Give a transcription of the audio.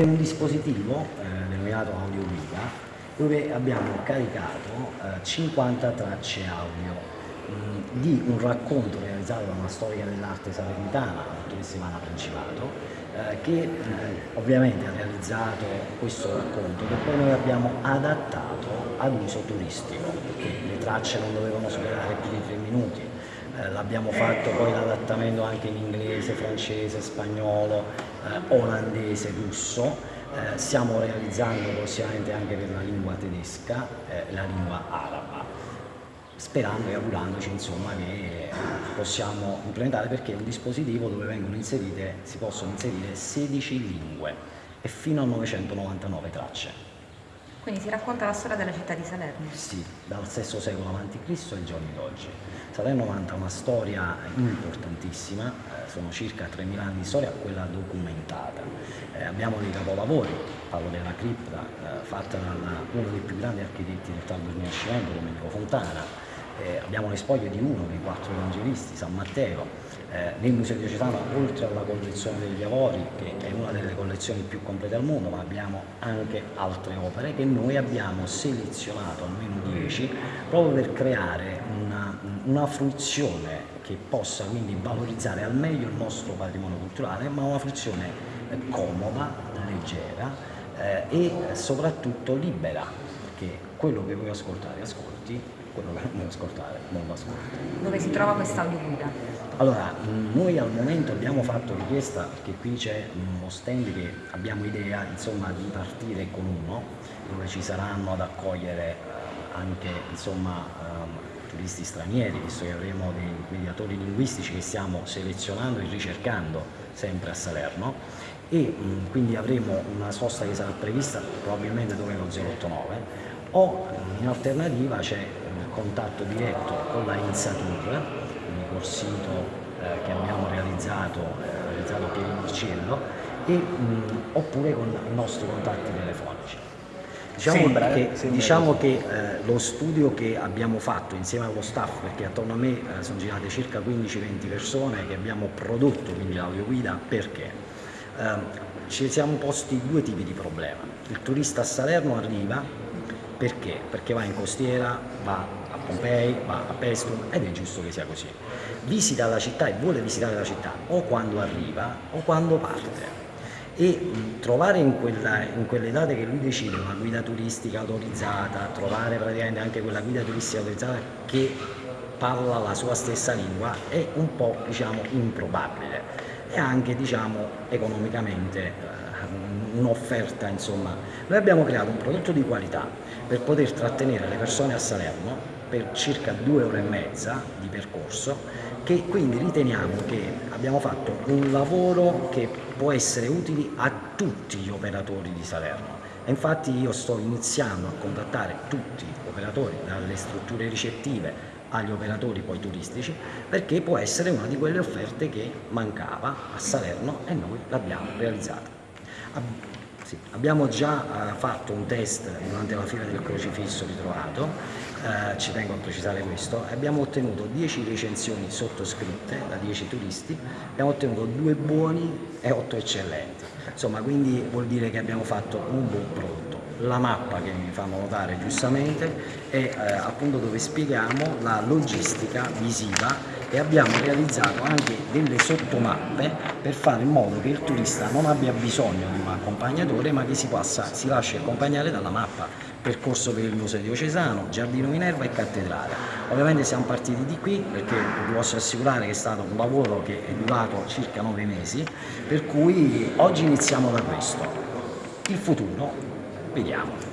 è un dispositivo eh, denominato Audio Guida dove abbiamo caricato eh, 50 tracce audio di un racconto realizzato da una storica dell'arte salernitana, la dottoressa Ivana Principato, eh, che eh, ovviamente ha realizzato questo racconto che poi noi abbiamo adattato ad uso turistico, perché le tracce non dovevano superare più di tre minuti, eh, l'abbiamo fatto poi l'adattamento anche in inglese, francese, spagnolo, eh, olandese, russo, eh, stiamo realizzando prossimamente anche per la lingua tedesca e la lingua araba sperando e augurandoci insomma, che possiamo implementare perché è un dispositivo dove inserite, si possono inserire 16 lingue e fino a 999 tracce. Quindi si racconta la storia della città di Salerno? Sì, dal VI secolo a.C. ai giorni d'oggi. Salerno vanta una storia importantissima, eh, sono circa 3.000 anni di storia, quella documentata. Eh, abbiamo dei capolavori, parlo della cripta, eh, fatta da uno dei più grandi architetti del tardo Rinascimento, Domenico Fontana, eh, abbiamo le spoglie di uno dei quattro evangelisti, San Matteo, eh, nel Museo Diocesano oltre alla collezione degli Avori, che è una delle collezioni più complete al mondo, ma abbiamo anche altre opere che noi abbiamo selezionato, almeno 10, proprio per creare una, una fruizione che possa quindi valorizzare al meglio il nostro patrimonio culturale, ma una fruizione comoda, leggera eh, e soprattutto libera, perché quello che vuoi ascoltare ascolti quello che non ascoltare, non lo ascolta. Dove si trova questa audioguida? Allora, noi al momento abbiamo fatto richiesta, perché qui c'è uno stand che abbiamo idea insomma, di partire con uno, dove ci saranno ad accogliere eh, anche insomma, um, turisti stranieri, visto che avremo dei mediatori linguistici che stiamo selezionando e ricercando sempre a Salerno e mh, quindi avremo una sosta che sarà prevista probabilmente dove lo 089 o in alternativa c'è contatto diretto con la Insatur, quindi col sito eh, che abbiamo realizzato, eh, realizzato a Pieri Murciello, e, mh, oppure con i nostri contatti telefonici. Diciamo sembra, che, sembra diciamo che eh, lo studio che abbiamo fatto insieme allo staff, perché attorno a me eh, sono girate circa 15-20 persone che abbiamo prodotto quindi l'audioguida, perché? Eh, ci siamo posti due tipi di problema. Il turista a Salerno arriva, perché? Perché va in costiera, va Pompei, va a Pestum ed è giusto che sia così. Visita la città e vuole visitare la città o quando arriva o quando parte e trovare in, quella, in, quelle date che lui decide una guida turistica autorizzata, trovare praticamente anche quella guida turistica autorizzata che parla la sua stessa lingua è un po' diciamo improbabile. E anche diciamo economicamente eh, un'offerta insomma. Noi abbiamo creato un prodotto di qualità per poter trattenere le persone a Salerno per circa due ore e mezza di percorso che quindi riteniamo che abbiamo fatto un lavoro che può essere utile a tutti gli operatori di Salerno e infatti io sto iniziando a contattare tutti gli operatori dalle strutture ricettive agli operatori poi turistici perché può essere una di quelle offerte che mancava a Salerno e noi l'abbiamo realizzata. Sì, abbiamo già uh, fatto un test durante la fila del crocifisso ritrovato, uh, ci tengo a precisare questo, abbiamo ottenuto 10 recensioni sottoscritte da 10 turisti, abbiamo ottenuto 2 buoni e 8 eccellenti, insomma quindi vuol dire che abbiamo fatto un buon prodotto. La mappa che mi fanno notare giustamente è uh, appunto dove spieghiamo la logistica visiva e abbiamo realizzato anche delle sottomappe per fare in modo che il turista non abbia bisogno di un accompagnatore ma che si, passa, si lasci accompagnare dalla mappa percorso per il Museo Diocesano, Giardino Minerva e Cattedrale. Ovviamente siamo partiti di qui perché vi posso assicurare che è stato un lavoro che è durato circa nove mesi, per cui oggi iniziamo da questo. Il futuro, vediamo.